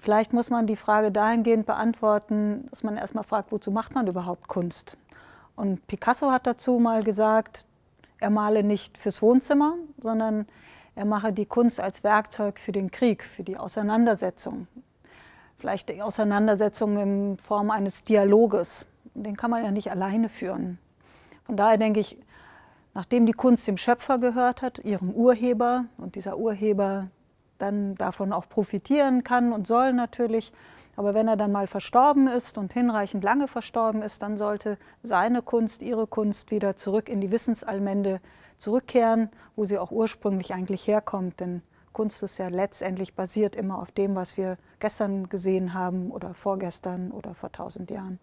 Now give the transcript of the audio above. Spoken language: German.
Vielleicht muss man die Frage dahingehend beantworten, dass man erstmal fragt, wozu macht man überhaupt Kunst? Und Picasso hat dazu mal gesagt, er male nicht fürs Wohnzimmer, sondern er mache die Kunst als Werkzeug für den Krieg, für die Auseinandersetzung. Vielleicht die Auseinandersetzung in Form eines Dialoges. Den kann man ja nicht alleine führen. Von daher denke ich, nachdem die Kunst dem Schöpfer gehört hat, ihrem Urheber, und dieser Urheber dann davon auch profitieren kann und soll natürlich, aber wenn er dann mal verstorben ist und hinreichend lange verstorben ist, dann sollte seine Kunst, ihre Kunst wieder zurück in die Wissensallmende zurückkehren, wo sie auch ursprünglich eigentlich herkommt. Denn Kunst ist ja letztendlich basiert immer auf dem, was wir gestern gesehen haben oder vorgestern oder vor tausend Jahren.